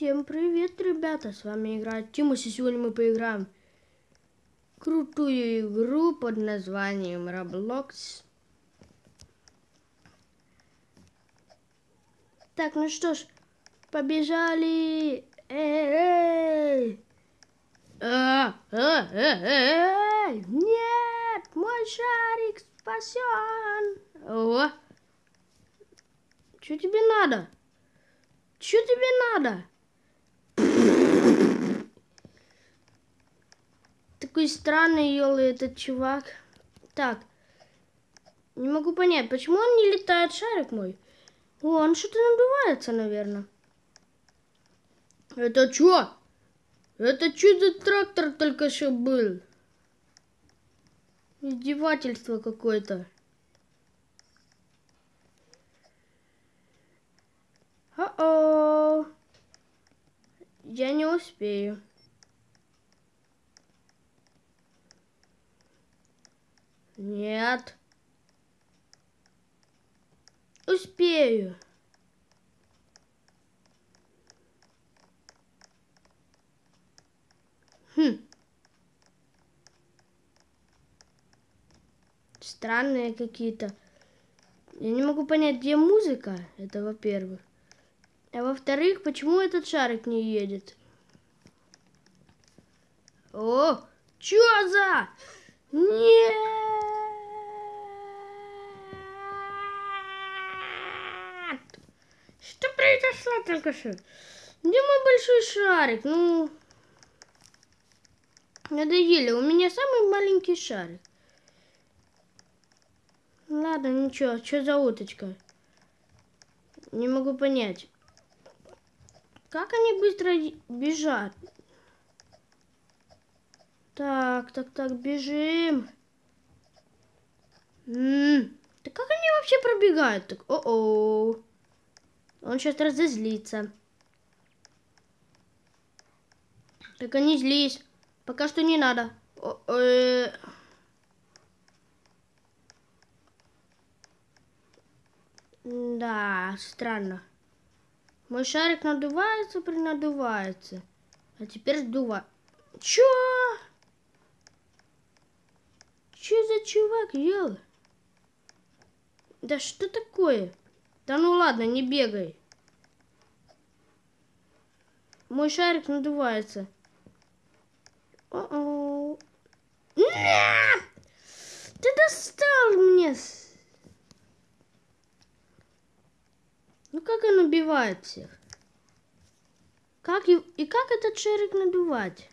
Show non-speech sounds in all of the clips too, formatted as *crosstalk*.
Всем привет, ребята! С вами играет Тимус, и сегодня мы поиграем крутую игру под названием Roblox. Так, ну что ж, побежали! Эй! А, а, а! Нет! Мой шарик спасен! О! Что тебе надо? Что тебе надо? Такой странный елы этот чувак. Так. Не могу понять, почему он не летает, шарик мой? О, он что-то надувается, наверное. Это что? Это что за трактор только что был? Издевательство какое-то. О-о! Успею. Нет. Успею. Хм. Странные какие-то. Я не могу понять, где музыка. Это во-первых. А во-вторых, почему этот шарик не едет? О, чё за? Нет! Что произошло только что? Где мой большой шарик? Ну, надоели. У меня самый маленький шарик. Ладно, ничего. Что за уточка? Не могу понять. Как они быстро бежат? Так, так, так, бежим. М -м, да как они вообще пробегают? Так, о-о. Он сейчас разозлится. Так они злись. Пока что не надо. О -э да, странно. Мой шарик надувается, принадувается. А теперь сдува. Чё? Чувак, ел? Да что такое? Да ну ладно, не бегай. Мой шарик надувается. О-о. Нет! Ты достал мне. Ну как он убивает всех? Как и, и как этот шарик надувать?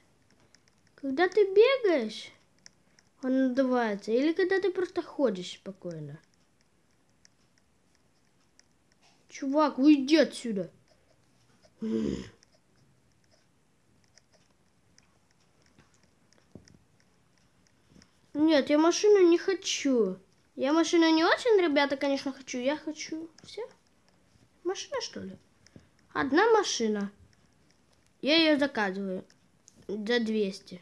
Когда ты бегаешь, он надувается. Или когда ты просто ходишь спокойно. Чувак, уйди отсюда. Нет, я машину не хочу. Я машину не очень, ребята, конечно, хочу. Я хочу все. Машина, что ли? Одна машина. Я ее заказываю за 200.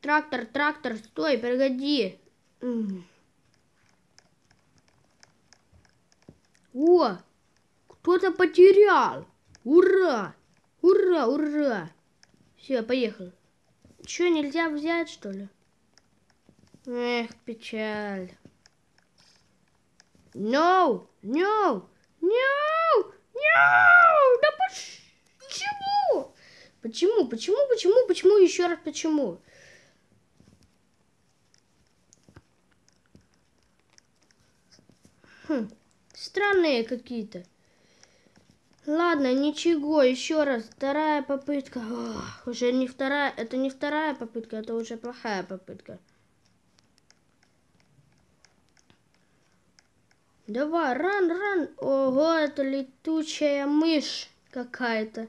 Трактор, трактор, стой, погоди. О, кто-то потерял. Ура! Ура, ура! Все, поехал. Че, нельзя взять, что ли? Эх, печаль. No, no, no, no! Да почему? Почему, почему, почему, почему, еще раз почему? Хм, странные какие-то. Ладно, ничего, еще раз, вторая попытка. Ох, уже не вторая, это не вторая попытка, это уже плохая попытка. Давай, ран, ран. Ого, это летучая мышь какая-то.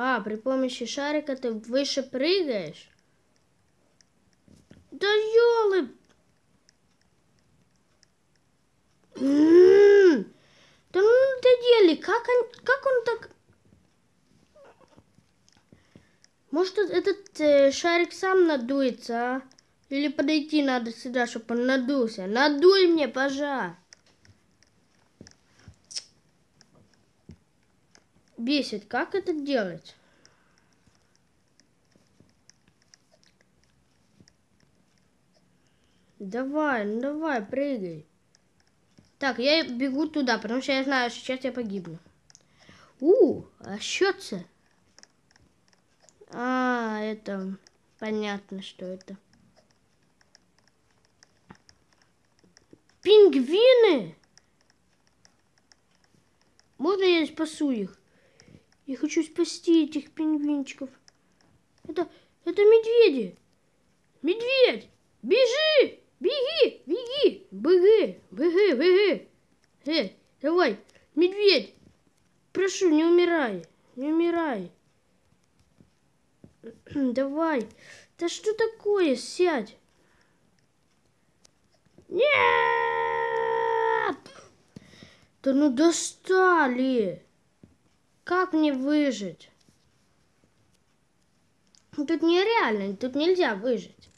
А, при помощи шарика ты выше прыгаешь? Да елы! М-м-м! Да ну ты дели, как он, как он так Может, этот э, шарик сам надуется, а? Или подойти надо сюда, чтобы он надулся. Надуй мне, пожа. Бесит, как это делать? Давай, ну давай, прыгай. Так, я бегу туда, потому что я знаю, что сейчас я погибну. У, а это? А, это понятно, что это. Пингвины! Можно я спасу их? Я хочу спасти этих пингвинчиков. Это, это медведи. Медведь, бежи! Беги, беги, беги, беги, беги. Эй, давай, медведь, прошу, не умирай, не умирай. *clears throat* Давай. Да что такое? Сядь. Нет! Да ну достали! Как мне выжить? Тут нереально, тут нельзя выжить.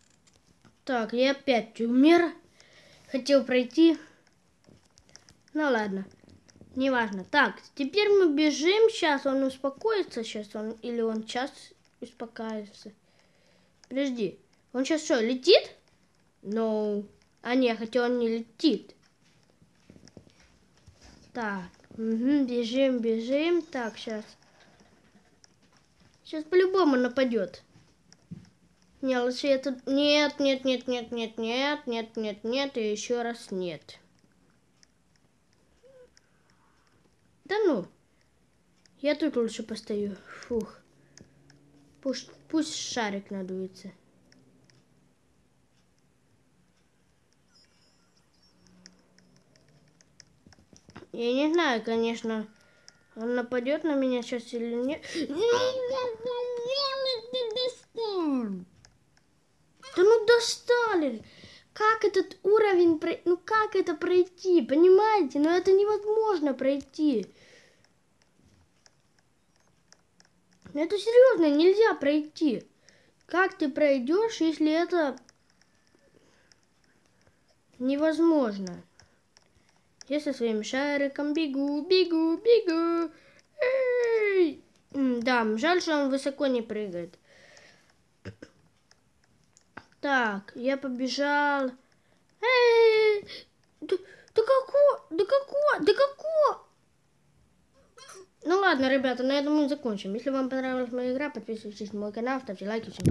Так, я опять умер. Хотел пройти. Ну ладно, неважно. Так, теперь мы бежим. Сейчас он успокоится. Сейчас он или он сейчас успокаивается. Подожди, он сейчас что, летит? Ну, no. а не, хотя он не летит. Так, угу, бежим, бежим. Так, сейчас. Сейчас по-любому нападет. Не, лучше это... Нет, нет, нет, нет, нет, нет, нет, нет, нет, и еще раз нет. Да ну. Я тут лучше постою. Фух. Пусть, пусть шарик надуется. Я не знаю, конечно, он нападет на меня сейчас или нет. Да ну достали! Как этот уровень, ну как это пройти, понимаете? Ну это невозможно пройти. Ну, это серьезно, нельзя пройти. Как ты пройдешь, если это невозможно? Я со своим шариком бегу, бегу, бегу. Эй! Да, жаль, что он высоко не прыгает. Так, я побежал. Эй! Да, да какого? Да какого? Да какого? Ну ладно, ребята, на этом мы закончим. Если вам понравилась моя игра, подписывайтесь на мой канал, ставьте лайки. Всем